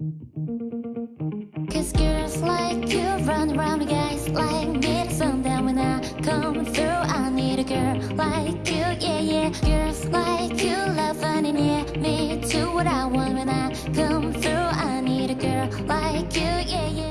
Cause girls like you run around with guys like me. Sometimes when I come through I need a girl like you, yeah, yeah. Girls like you love funny yeah me too, what I want when I come through I need a girl like you, yeah, yeah.